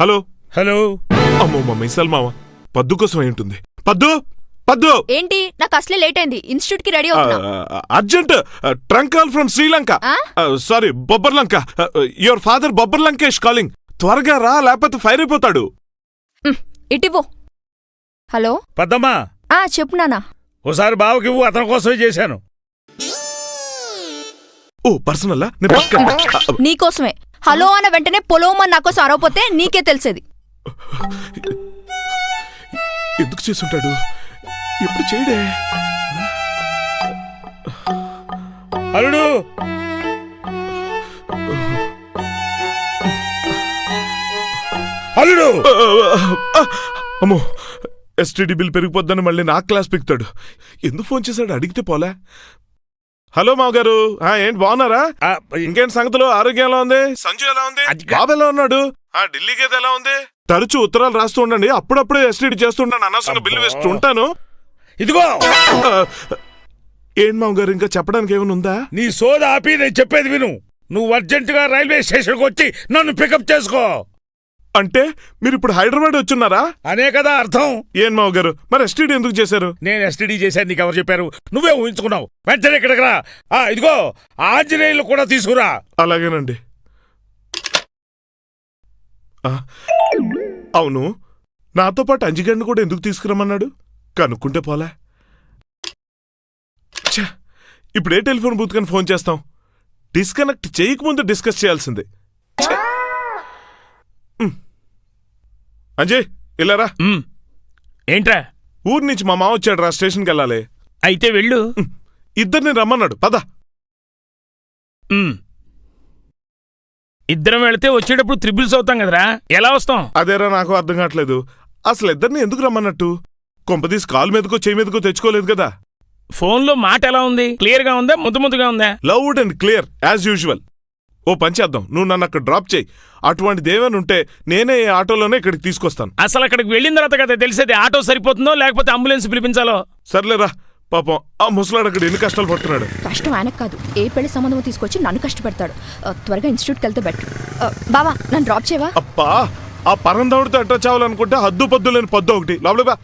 Hello. Hello. అమ్మో మా missile మామ. పద్దు కోసం అయి ఉంటుంది. పద్దు పద్దు. ఏంటి? నాకు అసలే లేట్ అయింది. ఇన్స్టిట్యూట్కి రెడీ అవుతున్నా. Urgent trunk call from Sri Lanka. ఆ? Sorry Bobbarlanka. Your father Bobbarlankesh calling. త్వరగా రా లేకపోతే ఫైర్ అయిపోతాడు. ఇటివ్వు హలో. పద్దమ్మా. ఆ చెప్పు నానా ఓసారి బావకి ఇవ్వు అతని కోసమే చేశాను. ఓ పర్సనల్ నీకోసమే. హలో అన్న వెంటనే పొలోమని నా కోసం అరవపోతే నీకే తెలిసేది. ఎందుకు చేసుంటాడు? ఎప్పుడు చేయడే? అల్లుడు! అల్లుడు! అమ్మో ఎస్టీడీ బిల్ పెరిగిపోద్దని మళ్ళీ నా క్లాస్ పిక్తాడు. ఎందుకు ఫోన్ చేశాడు? అడిగితే పోలే. హలో మావగారు. ఆ, ఏంటి బాగున్నారా? ఇంకేంటి సంగతులు? ఆరోగ్యం ఎలా ఉంది? సంజు ఎలా ఉంది? బాబు ఎలా ఉన్నాడు? ఆ ఢిల్లీ గేదె ఎలా ఉంది? తరచూ ఉత్తరాలు రాస్తూ ఉండండి. అప్పుడప్పుడే ఎస్టీడీ చేస్తుంటాను అనవసరంగా బిల్లు వేస్తూ ఉంటాను. ఇదిగో! ఏంటి మామగారు ఇంకా చెప్పడానికి ఏమైనా ఉందా? నీ సోద ఆపి నేను చెప్పేది విను. నువ్వు అర్జెంటుగా రైల్వే స్టేషన్కి వచ్చి నన్ను పికప్ చేసుకో. అంటే మీరు ఇప్పుడు హైదరాబాద్ వచ్చున్నారా? అనే కదా అర్థం. ఏం మావగారు? మరి ఎస్టీడీ ఎందుకు చేశారు? నేను ఎస్టీడీ చేశాను నీకు ఎవరు చెప్పారు? నువ్వే ఊహించుకున్నావు. వెంటనే ఇక్కడికి రా. ఆ, ఇదిగో ఆంజనేయులు కూడా తీసుకురా. అలాగేనండి. ఆ, అవును. నాతో పాటు అంజిగండి కూడా ఎందుకు తీసుకురమ్మన్నాడు? కనుక్కుంటే పోలే. ఛ, ఇప్పుడు ఏ టెలిఫోన్ బూత్ కని ఫోన్ చేస్తాం? డిస్కనెక్ట్ చేయకముందు డిస్కస్ చేయాల్సిందే. ఛ. అంజయ్ ఇల్లారా ఉమ్. ఏంట్రా? ఊరి నుంచి మా మావ వచ్చాడు రా స్టేషన్కి వెళ్ళాలి. అయితే వెళ్ళు. ఇద్దరిని రమ్మన్నాడు. పద. ఉమ్. ఇద్దరం వెళితే వచ్చేటప్పుడు త్రిబుల్స్ అవుతాం కదరా? ఎలా వస్తాం? అదేరా నాకు అర్థం కావట్లేదు. అసలు ఇద్దరిని ఎందుకు రమ్మన్నట్టు? కొంపదీసి కాలు మీదకో చేయి మీదకో తెచ్చుకోలేదు కదా. ఫోన్లో మాట ఎలా ఉంది? క్లియర్గా ఉందా? ముద్దు ముద్దుగా ఉందా? Loud and clear as usual ఓ పని చేద్దాం. నువ్వు నన్ను అక్కడ డ్రాప్ చేయి. అటువంటిది ఏమైనా ఉంటే నేనే ఈ ఆటోలోనే ఇక్కడికి తీసుకొస్తాను. అసలు అక్కడికి వెళ్ళిన తర్వాత కదా తెలిసేది ఆటో సరిపోతుందో లేకపోతే అంబులెన్స్ పిలిపించాలో? సర్లేరా పాపం ఆ ముసలాడు అక్కడ ఎన్ని కష్టాలు పడుతున్నాడు. కష్టం ఆయనకు కాదు. ఏ పెళ్ళి సంబంధం తీసుకొచ్చి నన్ను కష్టపెడతాడు. త్వరగా ఇన్స్టిట్యూట్కి వెళ్తే బెటర్. బావా నన్ను డ్రాప్ చేయవా? అప్పా ఆ పరందవుడితో ఎట్లా చావాలనుకుంటే హద్దు పద్దు లేని పద్దు ఒకటి. లోపల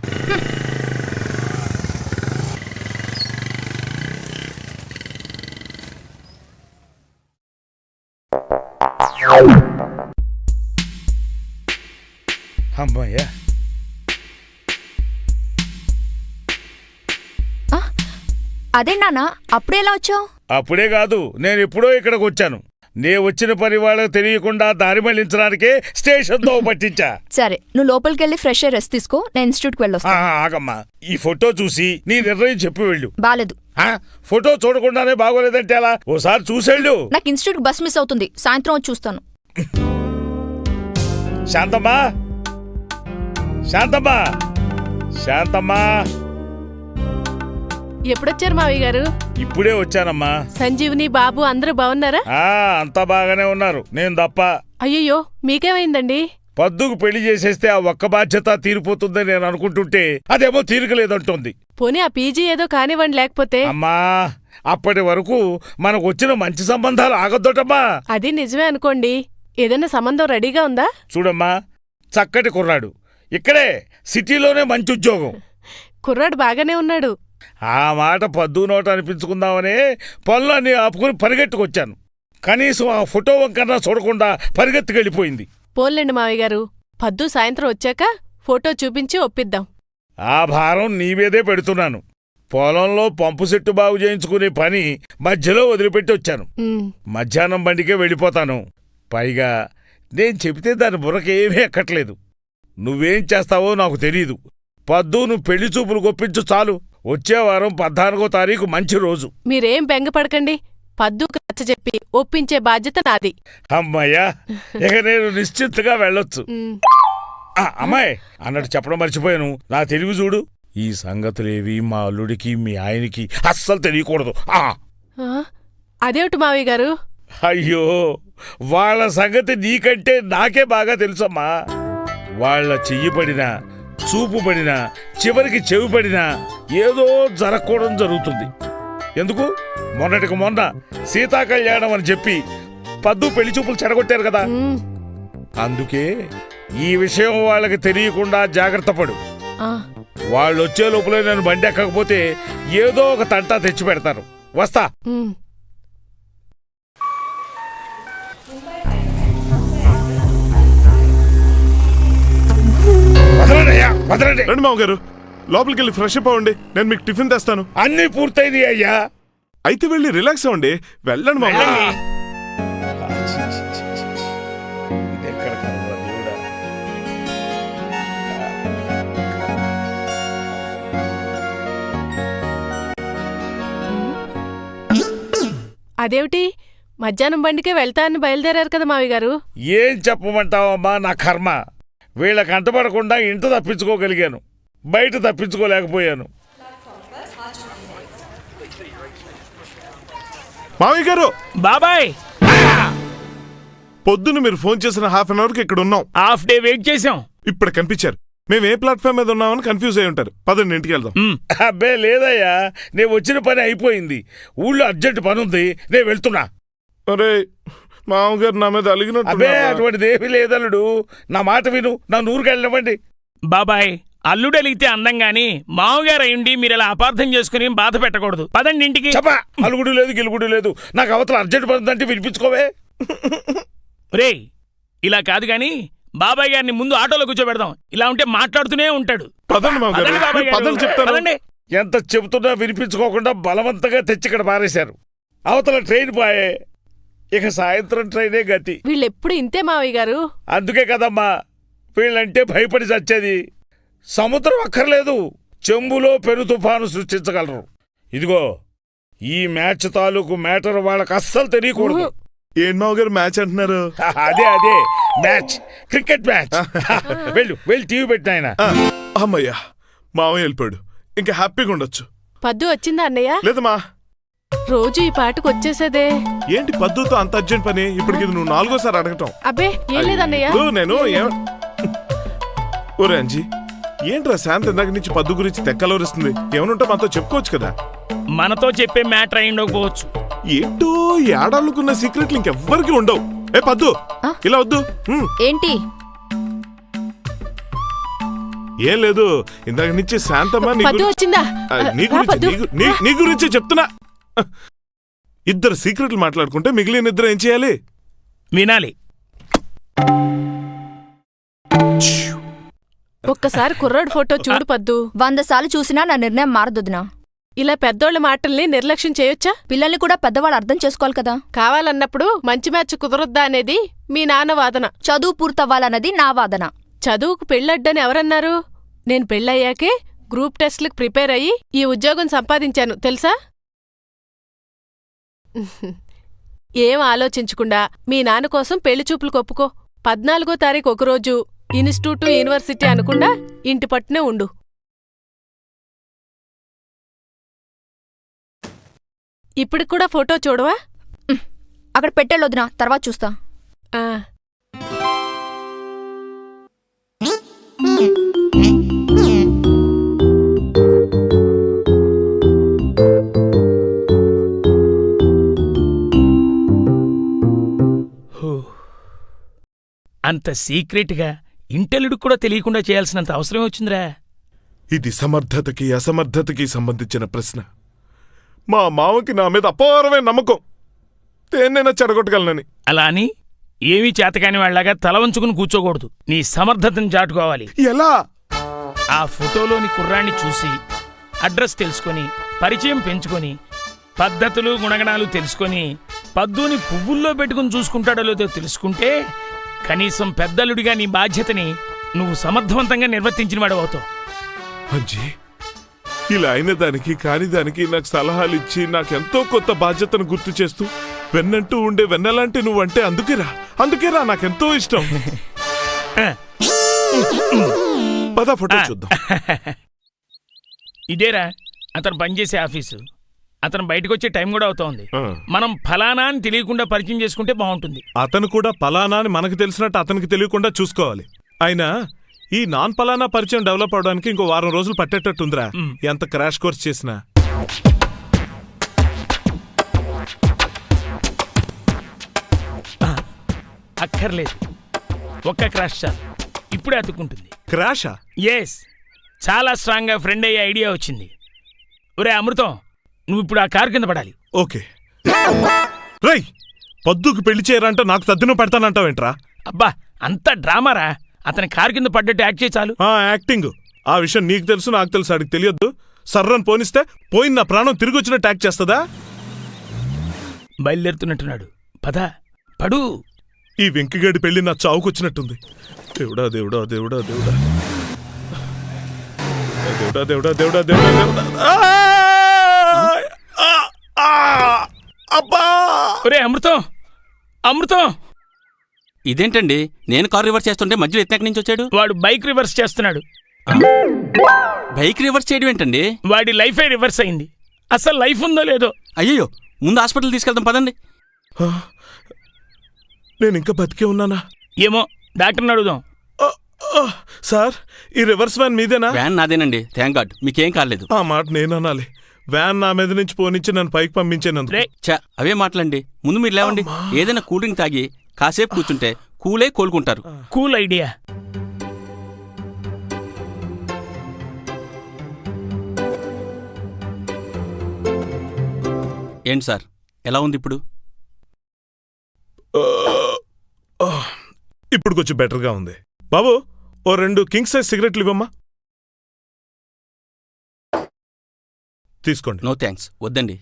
అమ్మయ్యా అదే నాన్న? అప్పుడే ఎలా వచ్చావు? అప్పుడే కాదు నేను ఎప్పుడో ఇక్కడికి వచ్చాను. నే వచ్చిన పని వాళ్ళకి తెలియకుండా దారి మళ్ళించడానికే స్టేషన్తో పట్టించా. సరే నువ్వు లోపలికి వెళ్ళి ఫ్రెష్ ఎయిర్ రెస్ట్ తీసుకో నేను ఇన్స్టిట్యూట్కి వెళ్ళొస్తా. ఆగమ్మా. ఈ ఫోటో చూసి నీ నిర్ణయం చెప్పి వెళ్ళు. బాలేదు. ఆ, ఫోటో చూడకుండానే బాగోలేదంటే ఎలా? ఓసారి చూసేళ్ళు. నాకు ఇన్స్టిట్యూట్ బస్ మిస్ అవుతుంది. సాయంత్రం వచ్చి చూస్తాను. శాంతమ్మా. శాంతమ్మా. శాంతమ్మా. ఎప్పుడొచ్చారు మావయ్య గారు? ఇప్పుడే వచ్చానమ్మా. సంజీవుని బాబు అందరూ బాగున్నారా ఆ అంతా బాగానే ఉన్నారు. నేను తప్ప అయ్యయ్యో మీకేమైందండి? పద్దుకు పెళ్ళి చేసేస్తే ఆ ఒక్క బాధ్యత తీరిపోతుందని నేను అనుకుంటుంటే అదేమో తీరికలేదంటోంది. పోనీ ఆ పీజీ ఏదో కానివ్వండి లేకపోతే? అమ్మా అప్పటి వరకు మనకు వచ్చిన మంచి సంబంధాలు ఆగొద్దటమ్మా. అది నిజమే అనుకోండి. ఏదైనా సంబంధం రెడీగా ఉందా? చూడమ్మా చక్కటి కుర్రాడు. ఇక్కడే సిటీలోనే మంచి ఉద్యోగం. కుర్రాడు బాగానే ఉన్నాడు. ఆ మాట పద్దు నోట అనిపించుకుందామనే పనులన్నీ ఆపుకుని పరిగెట్టుకొచ్చాను. కనీసం ఆ ఫోటో వంకన్నా చూడకుండా పరిగెత్తుకెళ్ళిపోయింది. పోన్లేండి మావయ్య గారు. పద్దు సాయంత్రం వచ్చాక ఫోటో చూపించి ఒప్పిద్దాం. ఆ భారం నీ మీదే పెడుతున్నాను. పొలంలో పంపు సెట్టు బాగు చేయించుకునే పని మధ్యలో వదిలిపెట్టి వచ్చాను. ఉమ్, మధ్యాహ్నం బండికే వెళ్ళిపోతాను. పైగా నేను చెబితే దాని బుర్రకేమీ ఎక్కట్లేదు. నువ్వేం చేస్తావో నాకు తెలీదు. పద్దు నువ్వు పెళ్ళి చూపులు గొప్పించు చాలు. వచ్చే వారం పద్నాలుగో తారీఖు మంచి రోజు. మీరేం బెంగపడకండి. పద్దుకు నచ్చ చెప్పి ఒప్పించే బాధ్యత నాది. అమ్మయ్యా ఇక నేను నిశ్చింతగా వెళ్ళొచ్చు. ఆ, అమ్మాయి అన్నట్టు చెప్పడం మర్చిపోయాను. నా తెలివి చూడు. ఈ సంగతులేవి మా అల్లుడికి మీ ఆయనకి అస్సలు తెలియకూడదు. ఆ. ఆ, అదేమిటి మావయ్య గారు? అయ్యో వాళ్ళ సంగతి నీకంటే నాకే బాగా తెలుసమ్మా. వాళ్ళ చెయ్యి పడినా చూపు పడినా చివరికి చెవి పడినా ఏదో జరగకూడదు జరుగుతుంది. ఎందుకు? మొన్నటికి మొన్న సీతా కళ్యాణం అని చెప్పి పద్దు పెళ్ళి చూపులు చెడగొట్టారు కదా. అందుకే ఈ విషయం వాళ్ళకి తెలియకుండా జాగ్రత్త పడు. వాళ్ళు వచ్చే లోపలే నేను బండి ఎక్కకపోతే ఏదో ఒక తంటా తెచ్చి పెడతారు. వస్తా. వదలండి. రండి మామగారు. లోపలికి వెళ్ళి ఫ్రెష్ అప్ అవ్వండి. నేను మీకు టిఫిన్ తెస్తాను. అన్నీ పూర్తయింది అయ్యా. అయితే వెళ్ళి రిలాక్స్ అవ్వండి. వెళ్ళండి మామగారు? అదేమిటి? మధ్యాహ్నం బండికే వెళ్తానని బయలుదేరారు కదా మావి గారు. ఏం చెప్పమంటావమ్మా నా కర్మ? వీళ్ళకి అంటపడకుండా ఇంట తప్పించుకోగలిగాను. బయట తప్పించుకోలేకపోయాను. మామయ్య గారు! బాబాయ్! పొద్దున్న మీరు ఫోన్ చేసిన హాఫ్ అన్ అవర్కి ఇక్కడ ఉన్నాం. హాఫ్ డే వెయిట్ చేసాం ఇప్పుడు కనిపించారు. మేము ఏ ప్లాట్ఫామ్ మీద ఉన్నామని కన్ఫ్యూజ్ అయి ఉంటారు. పదండి ఇంటికి వెళ్దాం. అబ్బే లేదయ్యా. నేను వచ్చిన పని అయిపోయింది. ఊళ్ళో అర్జెంట్ పని ఉంది నేను వెళ్తున్నా. అరే మామగారు నా మీద అలిగినట్టు అబ్బే అటువంటిది ఏమీ లేదల్లుడు. నా మాట విను. నా నూరుకు వెళ్ళనివ్వండి బాబాయ్ అల్లుడు అలిగితే అందం గాని మామగారు అయ్యుండి మీరు ఇలా అపార్థం చేసుకుని బాధ పెట్టకూడదు. పదండి ఇంటికి. చెప్పా అలుగుడు లేదు గిలుగుడు లేదు. నాకు అవతల అర్జెంట్ పని ఉందంటే వినిపించుకోవే. రేయ్ ఇలా కాదు గాని బాబాయ్ గారిని ముందు ఆటోలో కూర్చోబెడదాం. ఇలా ఉంటే మాట్లాడుతూనే ఉంటాడు. పదండి మామగారు. పదండి బాబాయ్ మీరు గారు. పదండి చెప్తాను. పదండి. ఎంత చెబుతున్నా వినిపించుకోకుండా బలవంతంగా తెచ్చి ఇక్కడ పారేశారు. అవతల ట్రైన్ పోయే ఇక సాయంత్రం ట్రైనే గతి. వీళ్ళెప్పుడు ఇంతే మావయ్య గారు? అందుకే కదమ్మా వీళ్ళంటే భయపడి చచ్చేది. సముద్రం అక్కర్లేదు చెంబులో పెను తుఫాను సృష్టించగలరు. ఇదిగో ఈ మ్యాచ్ తాలూకు మ్యాటర్ వాళ్ళకి అస్సలు తెలియకూడదు. ఏం మామగారు మ్యాచ్ అంటున్నారు? అదే అదే మ్యాచ్ క్రికెట్ మ్యాచ్. వెళ్ళు వెళ్ళి టీవీ పెట్టిన ఆయన అమ్మయ్యా మామయ్య వెళ్ళిపోయాడు. ఇంకా హ్యాపీగా ఉండొచ్చు. పద్దు వచ్చిందా అన్నయ్య? లేదమ్మా రోజు ఈ పాటకు వచ్చేసేదే. ఏంటి పద్దుతో అంత అర్జెంట్ పని? ఇప్పటికి ఇది నువ్వు నాలుగోసారి అడగటం. అబ్బే ఏం లేదన్నయ్య. ఇప్పుడు నేను ఏం ఒరే అంజీ ఏంట్రా శాంతి ఇందాక నుంచి పద్దు గురించి తెక్కలోరిస్తుంది? ఏమనుంటే మనతో చెప్పుకోవచ్చు కదా. మనతో చెప్పే మ్యాటర్ అయి ఉండకపోవచ్చు. ఏంటో ఈ ఆడాళ్ళకున్న సీక్రెట్లు ఇంకెవ్వరికి ఉండవు. ఏ పద్దు ఆ? ఇలా వద్దు. ఏంటి? ఏం లేదు ఇందాక నుంచి శాంతమ్మ నీ పద్దు గురించి వచ్చిందా? ఆ, నీ రా గురించి పద్దు. నీ గు- నీ- నీ గురించి చెప్తున్నా. ఇద్దరు సీక్రెట్లు మాట్లాడుకుంటే మిగిలిన ఇద్దరు ఏం చేయాలి? వినాలి. ఒక్కసారి కుర్రాడు ఫోటో చూడు పద్దు. వంద సార్లు చూసినా నా నిర్ణయం మారదొదినా ఇలా పెద్దోళ్ళ మాటల్ని నిర్లక్ష్యం చేయొచ్చా? పిల్లల్ని కూడా పెద్దవాళ్ళు అర్థం చేసుకోవాలి కదా. కావాలన్నప్పుడు మంచి మ్యాచ్ కుదరొద్దా అనేది మీ నాన్న వాదన. చదువు పూర్తవ్వాలన్నది నా వాదన. చదువుకు పెళ్ళడ్డని ఎవరన్నారు? నేను పెళ్ళయ్యాకే గ్రూప్ టెస్ట్లకు ప్రిపేర్ అయ్యి ఈ ఉద్యోగం సంపాదించాను తెలుసా? ఏం ఆలోచించకుండా మీ నాన్న కోసం పెళ్ళి చూపులు కొప్పుకో. పద్నాలుగో తారీఖు ఒకరోజు ఇన్స్టిట్యూట్ యూనివర్సిటీ అనకుండా ఇంటి పట్టునే ఉండు. ఇప్పటికి కూడా ఫోటో చూడవా? అక్కడ పెట్టేళ్ళొదినా తర్వాత చూస్తా. అంత సీక్రెట్గా ఇంటెల్లుడికి కూడా తెలియకుండా చేయాల్సినంత అవసరం వచ్చిందిరా. ఇది సమర్థతకి అసమర్థతకి సంబంధించిన ప్రశ్న. మా మామకి నా మీద అపారమైన నమ్మకం. దేన్నైనా చెడగొట్టగలనని. అలా అని ఏమీ చేతకాని వాళ్ళగా తల వంచుకుని కూర్చోకూడదు. నీ సమర్థతను చాటుకోవాలి. ఎలా? ఆ ఫోటోలోని కుర్రాన్ని చూసి అడ్రస్ తెలుసుకొని పరిచయం పెంచుకొని పద్ధతులు గుణగణాలు తెలుసుకొని పద్దుని పువ్వుల్లో పెట్టుకుని చూసుకుంటాడో లేదో తెలుసుకుంటే కనీసం పెద్దలుడిగా నీ బాధ్యతని నువ్వు సమర్థవంతంగా నిర్వర్తించిన వాడు అవుతావు. అంజీ ఇలా అయిన దానికి కాని దానికి నాకు సలహాలు ఇచ్చి నాకెంతో కొత్త బాధ్యతను గుర్తు చేస్తూ వెన్నంటూ ఉండే వెన్నలాంటి నువ్వంటే అందుకేరా అందుకేరా నాకెంతో ఇష్టం. పద ఫోటో చూద్దాం. ఇదేరా అతను పనిచేసే ఆఫీసు. అతను బయటకు వచ్చే టైం కూడా అవుతోంది. మనం ఫలానా అని తెలియకుండా పరిచయం చేసుకుంటే బాగుంటుంది. అతను కూడా పలానా అని మనకు తెలిసినట్టు అతనికి తెలియకుండా చూసుకోవాలి. అయినా ఈ నాన్ పలానా పరిచయం డెవలప్ అవడానికి ఇంకో వారం రోజులు పట్టేటట్టుందిరా. ఎంత క్రాష్ కోర్స్ చేసినా. అక్కర్లేదు. ఒక్క క్రాష్ చాలు. ఇప్పుడే అతుక్కుంటుంది. క్రాషా? ఎస్ చాలా స్ట్రాంగ్గా ఫ్రెండ్ అయ్యే ఐడియా వచ్చింది. ఒరే అమృతం. నువ్వు ఇప్పుడు ఆ కారు కింద పడాలి. ఓకే. రై పొద్దుకు పెళ్ళి చేయరంట నాకు తద్దిన పెడతానంటావేంట్రా? అబ్బా అంత డ్రామారా? అతని కారు కింద పడ్డట్టు యాక్ట్ చేయి చాలు. ఆ యాక్టింగ్. ఆ విషయం నీకు తెలుసు నాకు తెలుసు ఆడికి తెలియద్దు. సర్రని పోనిస్తే పోయిన నా ప్రాణం తిరిగి వచ్చినట్టు యాక్ట్ చేస్తుందా? బయలుదేరుతున్నట్టున్నాడు. పద పడు. ఈ వెంకిగడి పెళ్ళి నా చావుకొచ్చినట్టుంది దేవుడా దేవుడా దేవుడా దేవుడా. దేవుడా దేవుడా దేవుడా దేవుడా దేవుడా ఆయ్! ఆ! ఆ! అబ్బా! ఒరే అమృతం! అమృతం! ఇదేంటండి? నేను కారు రివర్స్ చేస్తుంటే మధ్యలో ఎత్తెక్కడి నుంచి వచ్చాడు? వాడు బైక్ రివర్స్ చేస్తున్నాడు. బైక్ రివర్స్ చేయడం ఏంటండి? వాడి లైఫే రివర్స్ అయింది. అసలు లైఫ్ ఉందో లేదో. అయ్యో ముందు హాస్పిటల్ తీసుకెళ్తాం పదండి. నేను ఇంకా బతికే ఉన్నానా? ఏమో డాక్టర్ని అడుగుదాం! సార్ ఈ రివర్స్ వ్యాన్ మీదేనా? వ్యాన్ నాదేనండి థ్యాంక్ గాడ్. మీకేం కాలేదు. ఆ మాట నేను అనాలి వ్యాన్ నా మీద నుంచి పోనిచ్చి నన్ను పైకి పంపించేనందుకు. రే చా అవే మాటలండి ముందు మీరు లేవండి. ఏదైనా కూల్ డ్రింక్ తాగి కాసేపు కూర్చుంటే కూలే కోలుకుంటారు. Cool idea. ఏంటి సార్? ఎలా ఉంది ఇప్పుడు! ఇప్పుడు కొంచెం బెటర్గా ఉంది. బాబు ఓ రెండు కింగ్ సైజ్ సిగరెట్లు ఇవ్వమ్మా. తీసుకోండి. నో థ్యాంక్స్ వద్దండి.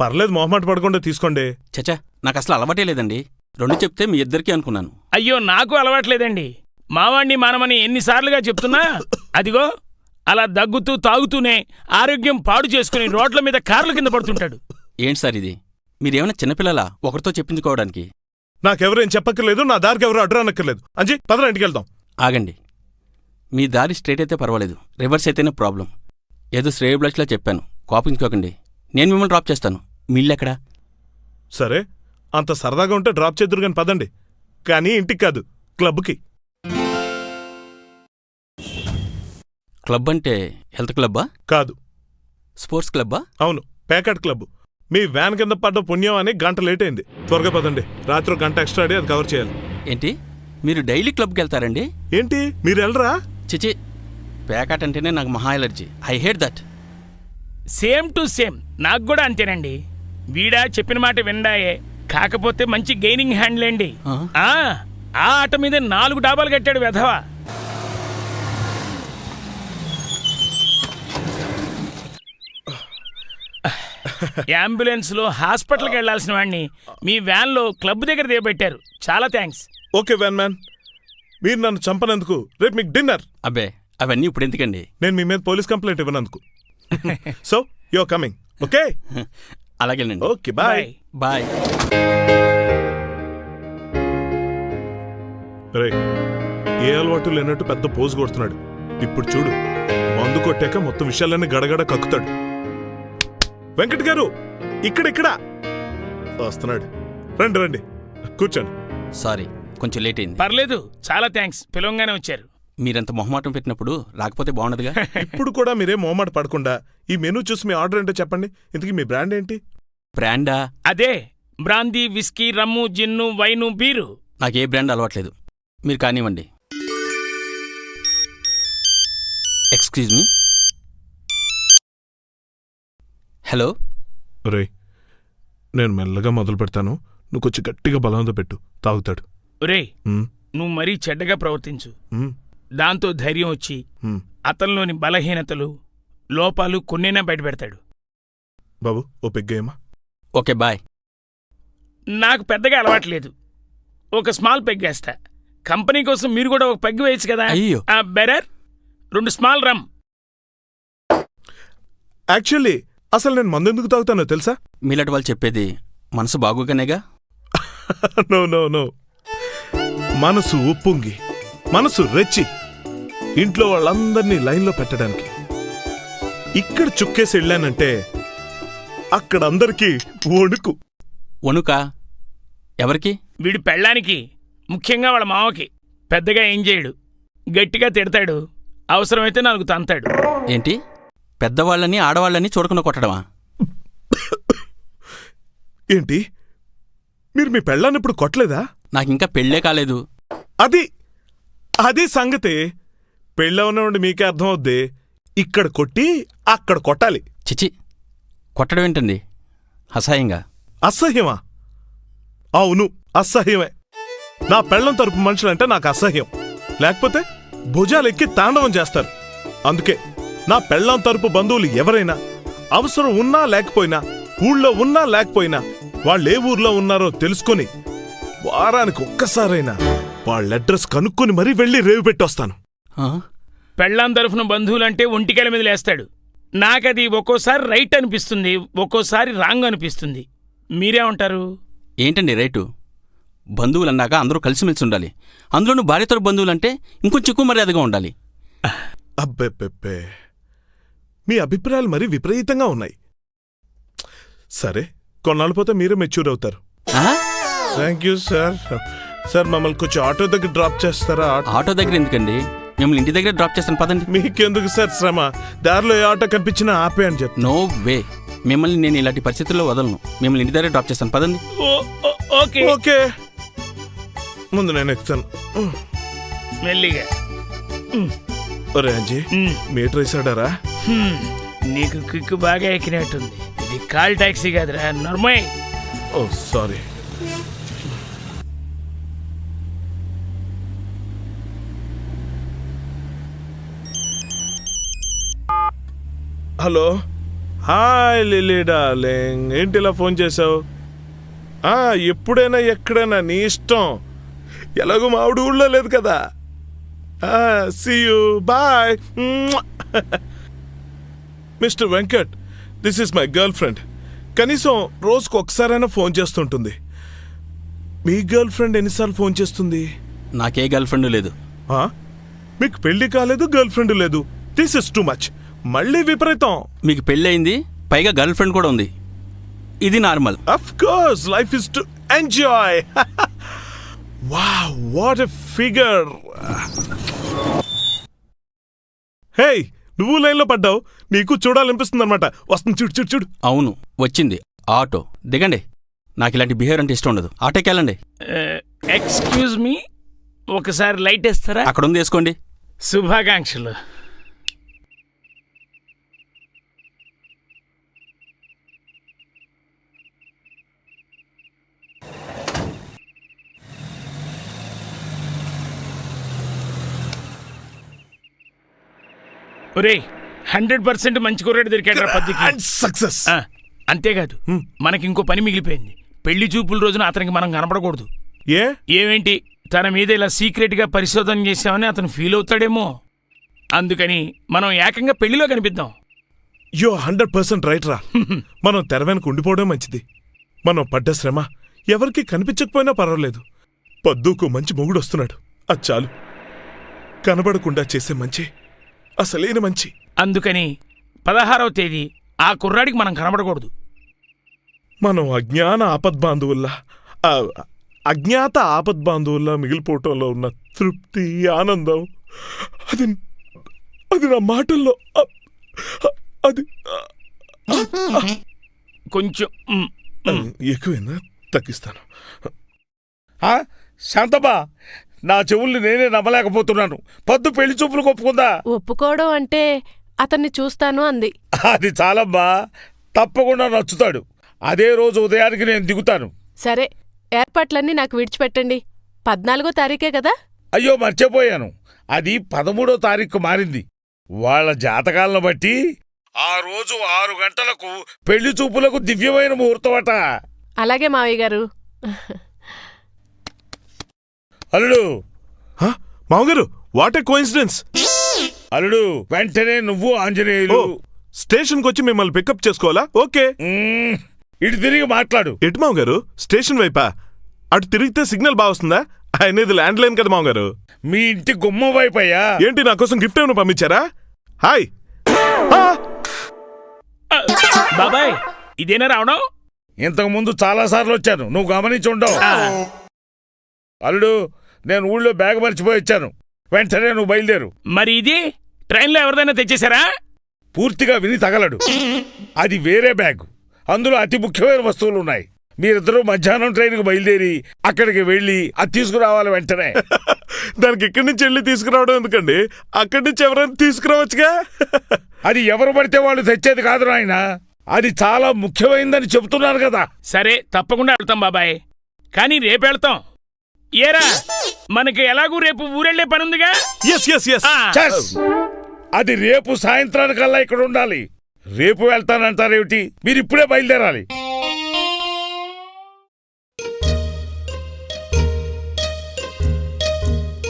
పర్లేదు మొహమాట పడకుండా తీసుకోండి. చచా నాకు అసలు అలవాటే లేదండి. రెండు చెప్తే మీ ఇద్దరికీ అనుకున్నాను. అయ్యో నాకు అలవాట్లేదండి మావాణ్ణి మానమని ఎన్నిసార్లుగా చెప్తున్నా? అదిగో అలా దగ్గుతూ తాగుతూనే ఆరోగ్యం పాడు చేసుకుని రోడ్ల మీద కార్ల కింద పడుతుంటాడు. ఏంటి సార్ ఇది? మీరేమైనా చిన్నపిల్లలా ఒకరితో చెప్పించుకోవడానికి నాకెవరేం చెప్పక్కర్లేదు నా దారికి ఎవరు అడ్డు అనక్కర్లేదు అంజీ పదరా ఇంటికి వెళ్దాం. ఆగండి. మీ దారి స్ట్రైట్ అయితే పర్వాలేదు. రివర్స్ అయితేనే ప్రాబ్లం. ఏదో శ్రేయ బ్లష్లా చెప్పాను. కోపించుకోకండి నేను మిమ్మల్ని డ్రాప్ చేస్తాను. మీ ఇల్లు ఎక్కడా? సరే అంత సరదాగా ఉంటే డ్రాప్ చేద్దరు కానీ పదండి. కానీ ఇంటికి కాదు క్లబ్కి. క్లబ్ అంటే హెల్త్ క్లబ్బా? కాదు. స్పోర్ట్స్ క్లబ్బా? అవును పేకాట్ క్లబ్. మీ వ్యాన్ కింద పడ్డ పుణ్యం అని గంట లేట్ అయింది. త్వరగా పదండి. రాత్రి గంట ఎక్స్ట్రా అది కవర్ చేయాలి. ఏంటి? మీరు డైలీ క్లబ్కి వెళ్తారండి? ఏంటి? మీరు వెళ్ళరా? చిచి పేకాట్ అంటేనే నాకు మహా allergy. I hate that. Same to same నాకు కూడా అంతేనండి. వీడా చెప్పిన మాట విండాయే. కాకపోతే మంచి గెయినింగ్ హ్యాండ్లేండి ఆ? ఆ ఆ ఆట మీద నాలుగు డాబాలు కట్టాడు వెధవా. అంబులెన్స్లో హాస్పిటల్కి వెళ్ళాల్సిన వాడిని మీ వ్యాన్లో క్లబ్ దగ్గర దిగబెట్టారు. చాలా థ్యాంక్స్ ఓకే వ్యాన్ మ్యాన్ మీరు నన్ను చంపనందుకు రేపు మీకు డిన్నర్ అబ్బే అవన్నీ ఇప్పుడు ఎందుకండి? నేను మీ మీద పోలీస్ కంప్లైంట్ ఇవ్వనందుకు. సో యో కమింగ్ ఓకే అలాగేనండి ఓకే బాయ్ బాయ్ రే ఏ అలవాటు లేనట్టు పెద్ద పోజు కొడుతున్నాడు. ఇప్పుడు చూడు మందు కొట్టాక మొత్తం విషయాలన్నీ గడగడ కక్కుతాడు. వెంకట్ గారు ఇక్కడిక్కడ వస్తున్నాడు. రండి రండి. కూర్చోండి. సారీ కొంచెం లేట్ అయింది. పర్లేదు. చాలా థ్యాంక్స్. పిలవంగానే వచ్చారు. మీరంత మొహమాటం పెట్టినప్పుడు రాకపోతే బాగుండదుగా? ఇప్పుడు కూడా మీరే మోమాట పడకుండా ఈ మెనూ చూసి మీ ఆర్డర్ ఏంటో చెప్పండి. ఇంతకీ మీ బ్రాండ్ ఏంటి? బ్రాండా? అదే brandy whisky rum gin wine beer. నాకు ఏ బ్రాండ్ అలవాట్లేదు. మీరు కానివ్వండి. ఎక్స్క్యూజ్ మీ హలో రే నేను మెల్లగా మొదలు పెడతాను. నువ్వు కొంచెం గట్టిగా బలంతో పెట్టు. తాగుతాడు. ఒరేయ్ ఉమ్, నువ్వు మరీ చెడ్డగా ప్రవర్తించు. దాంతో ధైర్యం వచ్చి. అతనిలోని బలహీనతలు లోపాలు కొన్నైనా బయటపెడతాడు. బాబు ఓ పెగ్గేయమా ఓకే బాయ్. నాకు పెద్దగా అలవాట్లేదు. ఒక స్మాల్ పెగ్ వేస్తా. కంపెనీ కోసం మీరు కూడా ఒక పెగ్ వేయచ్చు కదా? అయ్యో. ఆ బెరర్ రెండు స్మాల్ రమ్. యాక్చువల్లీ అసలు నేను మందు ఎందుకు తాగుతానో తెలుసా? మీలాంటి వాళ్ళు చెప్పేది మనసు బాగోగానేగా నో నో నో. మనసు ఉప్పొంగి మనసు రెచ్చి. ఇంట్లో వాళ్ళందరినీ లైన్లో పెట్టడానికి. ఇక్కడ చుక్కేసి వెళ్ళానంటే అక్కడ అందరికీ వణుకు. వణుకా? ఎవరికి? వీడి పెళ్ళానికి ముఖ్యంగా వాళ్ళ మావకి పెద్దగా ఏం చేయడు. గట్టిగా తిడతాడు. అవసరమైతే నాలుగు తంతాడు. ఏంటి? పెద్దవాళ్ళని ఆడవాళ్ళని చూడకుండా కొట్టడమా? ఏంటి? మీరు మీ పెళ్ళాన్ని ఇప్పుడు కొట్టలేదా? నాకు ఇంకా పెళ్ళే కాలేదు. అది అది సంగతి. పెళ్ళ ఉన్నవాడి మీకే అర్థం అవుద్ది ఇక్కడ కొట్టి అక్కడ కొట్టాలి. చిచి కొట్టడం ఏంటండి? అసహాయంగా. అసహ్యమా? అవును అసహ్యమే. నా పెళ్ళం తరపు మనుషులంటే నాకు అసహ్యం. లేకపోతే భుజాలెక్కి తాండవం చేస్తారు. అందుకే నా పెళ్ళం తరపు బంధువులు ఎవరైనా అవసరం ఉన్నా లేకపోయినా ఊళ్ళో ఉన్నా లేకపోయినా వాళ్ళు ఏ ఊర్లో ఉన్నారో తెలుసుకొని వారానికి ఒక్కసారైనా వాళ్ళ అడ్రస్ కనుక్కొని మరీ వెళ్ళి రేవు పెట్టొస్తాను? పెళ్ళాం తరఫున బంధువులంటే ఒంటికెల మీద లేస్తాడు. నాకది ఒక్కోసారి రైట్ అనిపిస్తుంది ఒక్కోసారి రాంగ్ అనిపిస్తుంది. మీరేమంటారు? ఏంటండి రైటు? బంధువులు అన్నాక అందరూ కలిసిమెలిసి ఉండాలి. అందులోనూ భార్యతర బంధువులంటే ఇంకొంచెం ఎక్కువ మర్యాదగా ఉండాలి. అబ్బెబ్బెబ్బే. మీ అభిప్రాయాలు మరీ విపరీతంగా ఉన్నాయి. సరే కొన్నాళ్ళు పోతే మీరే మెచ్యూర్ అవుతారు. ఆ? Thank you sir. సార్ మమ్మల్ని కొంచెం ఆటో దగ్గర డ్రాప్ చేస్తారా? ఆటో దగ్గర ఎందుకండి? మిమ్మల్ని ఇంటి దగ్గర డ్రాప్ చేస్తాను పదండి. మీకెందుకు సార్ శ్రమ? దారిలో ఏ ఆటో కనిపించినా ఆపే అని చెప్పి నో వే. మిమ్మల్ని నేను ఇలాంటి పరిస్థితుల్లో వదలను. మిమ్మల్ని ఇంటి దగ్గర డ్రాప్ చేస్తాను పదండి. ఓకే. ఓకే. ముందు నేను ఎక్కుతాను. మెల్లిగా. ఒరే అంజీ మీటర్ వేసాడారా. నీకు కిక్కు బాగా ఎక్కినట్టుంది. ఇది కాల్ టాక్సీ కాదురా నర్మయ్ ఓ sorry. Hello? Hi Lily darling. ఏంటి ఇలా ఫోన్ చేసావు ఆ, ఎప్పుడైనా ఎక్కడైనా నీ ఇష్టం. ఎలాగో మా ఆవిడ ఊళ్ళో లేదు కదా. See you bye mister Venkat this is my girlfriend కనీసం రోజుకు ఒకసారైనా ఫోన్ చేస్తుంటుంది. మీ గర్ల్ ఫ్రెండ్ ఎన్నిసార్లు ఫోన్ చేస్తుంది? నాకే గర్ల్ ఫ్రెండ్ లేదు. ఆ? మీకు పెళ్ళి కాలేదు గర్ల్ ఫ్రెండ్ లేదు. దిస్ ఇస్ టూ మచ్ మళ్ళీ విపరీతం. మీకు పెళ్ళయింది పైగా గర్ల్ ఫ్రెండ్ కూడా ఉంది. ఇది normal. Of course life is to enjoy wow what a figure hey నువ్వు లైన్లో పడ్డావు. నీకు చూడాలనిపిస్తుంది అనమాట వస్తుంది చూడు చూడు చూడు. అవును వచ్చింది. ఆటో. దిగండి. నాకు ఇలాంటి బిహేవియర్ అంటే ఇష్టం ఉండదు. ఆటోకి వెళ్ళండి. ఎక్స్క్యూజ్ మీ ఒకసారి లైట్ ఇస్తారా అక్కడ ఉంది వేసుకోండి. శుభాకాంక్షలు. ఒరే హండ్రెడ్ పర్సెంట్ మంచి కుర్రాడు దొరికాడు పద్దుకి. అండ్ సక్సెస్ ఆ, అంతేకాదు మనకి ఇంకో పని మిగిలిపోయింది. పెళ్ళి చూపుల రోజున అతనికి మనం కనపడకూడదు. ఏ? ఏమేంటి? తన మీద ఇలా సీక్రెట్గా పరిశోధన చేశామని అతను ఫీల్ అవుతాడేమో. అందుకని మనం ఏకంగా పెళ్ళిలో కనిపిద్దాం. యో హండ్రెడ్ పర్సెంట్ రైట్ రా. మనం తెర వెనక ఉండిపోవడం మంచిది. మనం పడ్డ శ్రమ ఎవరికి కనిపించకపోయినా పర్వాలేదు. పద్దుకు మంచి మొగుడు వస్తున్నాడు. అది చాలు. కనబడకుండా చేసే మంచి అసలైన మంచి అందుకని పదహారవ తేదీ ఆ కుర్రాడికి మనం కనబడకూడదు మనం అజ్ఞాన ఆపద్బాంధువుల్లా ఆ, అజ్ఞాత ఆపద్బాంధువుల్లా మిగిలిపోవటంలో ఉన్న తృప్తి ఆనందం అది అది నా మాటల్లో అది కొంచెం. ఎక్కువైందా తగ్గిస్తాను ఆ? నా చెవుల్ని నేనే నమ్మలేకపోతున్నాను. పద్దు పెళ్ళి చూపులు ఒప్పుకుందా ఒప్పుకోవడం అంటే అతన్ని చూస్తాను అంది. అది చాలమ్మా. తప్పకుండా నచ్చుతాడు. అదే రోజు ఉదయానికి నేను దిగుతాను. సరే ఏర్పాట్లన్నీ నాకు విడిచిపెట్టండి. పద్నాలుగో తారీఖే కదా? అయ్యో మర్చిపోయాను. అది పదమూడో తారీఖు మారింది. వాళ్ళ జాతకాలను బట్టి ఆ రోజు ఆరు గంటలకు పెళ్ళి చూపులకు దివ్యమైన ముహూర్తమట. అలాగే మావయ్య గారు. అల్లుడు! హ? మామగారు వాట్ ఏ కోయిన్సిడెన్స్ అల్లుడు వెంటనే నువ్వు ఆంజనేయులు. స్టేషన్కి వచ్చి మిమ్మల్ని పికప్ చేసుకోవాలా? ఓకే. ఇటు తిరిగి మాట్లాడు. ఎటు మామగారు? స్టేషన్ వైపా? అటు తిరిగితే సిగ్నల్ బాగా వస్తుందా? ఆయన ఇది ల్యాండ్ లైన్ కదా మామగారు. మీ ఇంటి గుమ్మం వైపయ్యా? ఏంటి నా కోసం గిఫ్ట్ ఏమైనా పంపించారా? హాయ్. బాబాయ్ ఇదేనా రావడం ఇంతకు ముందు చాలా సార్లు వచ్చాను. నువ్వు గమనించి ఉండవు. అల్లుడు నేను ఊళ్ళో బ్యాగ్ మర్చిపోయి వచ్చాను. వెంటనే నువ్వు బయలుదేరు. మరి ఇది? ట్రైన్లో ఎవరిదైనా తెచ్చేశారా? పూర్తిగా విని తగలడు. అది వేరే బ్యాగ్. అందులో అతి ముఖ్యమైన వస్తువులు ఉన్నాయి మీరిద్దరూ మధ్యాహ్నం ట్రైన్కి బయలుదేరి అక్కడికి వెళ్ళి అది తీసుకురావాలి వెంటనే. దానికి ఇక్కడి నుంచి వెళ్ళి తీసుకురావడం ఎందుకండి? అక్కడి నుంచి ఎవరైనా తీసుకురావచ్చుగా? అది ఎవరు పడితే వాళ్ళు తెచ్చేది కాదు నాయన. అది చాలా ముఖ్యమైనదని చెబుతున్నారు కదా. సరే తప్పకుండా వెళ్తాం బాబాయ్. కానీ రేపు వెళ్తాం. ఏరా మనకి ఎలాగూ రేపు ఊరెళ్ళే పని ఉందిగా ఎస్ ఎస్ ఎస్ అది రేపు సాయంత్రానికల్లా ఇక్కడ ఉండాలి. రేపు వెళ్తానంటారేమిటి? మీరు ఇప్పుడే బయలుదేరాలి.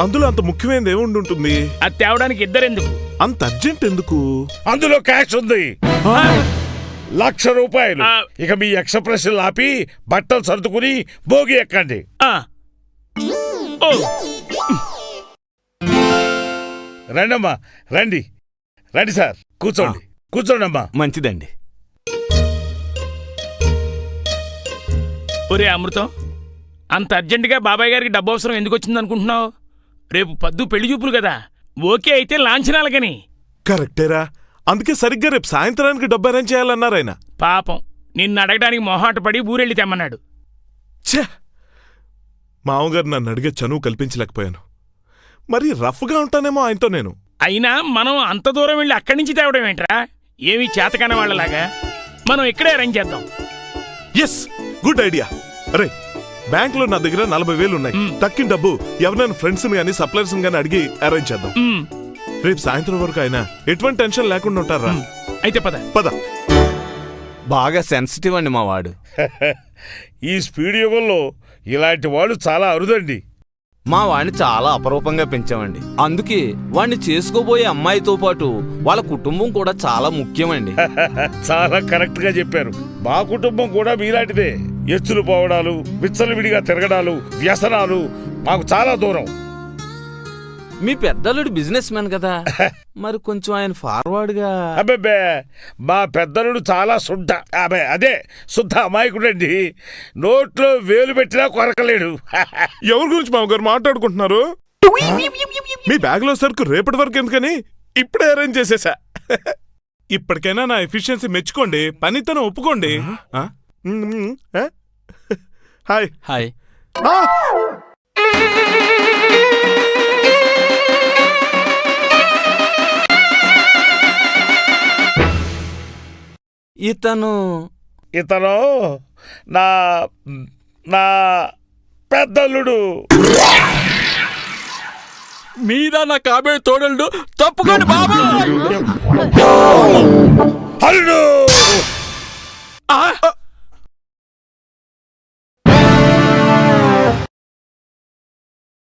అందులో అంత ముఖ్యమైనది ఏముండి ఉంటుంది అది తేవడానికి ఇద్దరెందుకు? అంత అర్జెంట్ ఎందుకు? అందులో క్యాష్ ఉంది. లక్ష రూపాయలు. ఇక మీ ఎక్స్ప్రెషన్ ఆపి బట్టలు సర్దుకుని భోగి ఎక్కండి. రండమ్మా రండి. రండి సార్ కూర్చోండి. కూర్చోండి అమ్మా మంచిదండి. ఒరే అమృతం అంత అర్జెంటుగా బాబాయ్ గారికి డబ్బు అవసరం ఎందుకు వచ్చింది అనుకుంటున్నావు రేపు పద్దు పెళ్ళి చూపులు కదా. ఓకే అయితే లాంఛనాలకని. కరెక్టేరా. అందుకే సరిగ్గా రేపు సాయంత్రానికి డబ్బు అరేంజ్ చేయాలన్నారు ఆయన. పాపం నిన్ను అడగడానికి మొహాట పడి ఊరెళ్ళి తెమ్మన్నాడు. ఛే! మామగారు నన్ను అడిగే చనువు కల్పించలేకపోయాను. మరి రఫ్గా ఉంటానేమో ఆయనతో నేను. అయినా మనం అంత దూరం వెళ్ళి అక్కడి నుంచి తేవడం ఏంట్రా? ఏమీ చేతకాని వాళ్ళలాగా? మనం ఇక్కడే అరేంజ్ చేద్దాం. ఎస్ గుడ్ ఐడియా అరే బ్యాంక్లో నా దగ్గర నలభై వేలు ఉన్నాయి. మ్. తక్కిన డబ్బు ఎవరైనా ఫ్రెండ్స్ గానీ సప్లైర్స్ గానీ అడిగి అరేంజ్ చేద్దాం. ఉమ్, రేపు సాయంత్రం వరకు అయినా ఎటువంటి టెన్షన్ లేకుండా ఉంటారా? అయితే పద. పద. బాగా సెన్సిటివ్ అండి మా వాడు ఈ స్పీడ్ యుగంలో ఇలాంటి వాళ్ళు చాలా అరుదండి. మా వాడిని చాలా అపరూపంగా పెంచామండి. అందుకే వాడిని చేసుకోబోయే అమ్మాయితో పాటు వాళ్ళ కుటుంబం కూడా చాలా ముఖ్యమండి. చాలా కరెక్ట్గా చెప్పారు. మా కుటుంబం కూడా మీలాంటిదే. ఎచ్చులు పోవడాలు విచ్చలవిడిగా తిరగడాలు వ్యసనాలు మాకు చాలా దూరం. మీ పెద్దలుడు బిజినెస్ మ్యాన్ కదా. మరి కొంచెం ఆయన ఫార్వర్డ్గా అబ్బబ్బే మా పెద్దలుడు చాలా శుద్ధ. అబ్బే అదే శుద్ధ అమాయకుడండి. నోట్లో వేలు పెట్టినా కొరకలేడు. ఎవరి గురించి మామగారు మాట్లాడుకుంటున్నారు? మీ బ్యాగ్లో సరుకు రేపటి వరకు ఎందుకని ఇప్పుడే అరేంజ్ చేసేసా. ఇప్పటికైనా నా ఎఫిషియన్సీ మెచ్చుకోండి పనితనం ఒప్పుకోండి? హాయ్. హాయ్. ఇతను ఇతను నా నా పెద్దల్లుడు మీద నా కాబోయే తోడలు తప్పుకోండి బాబా! అల్లుడు ఆ,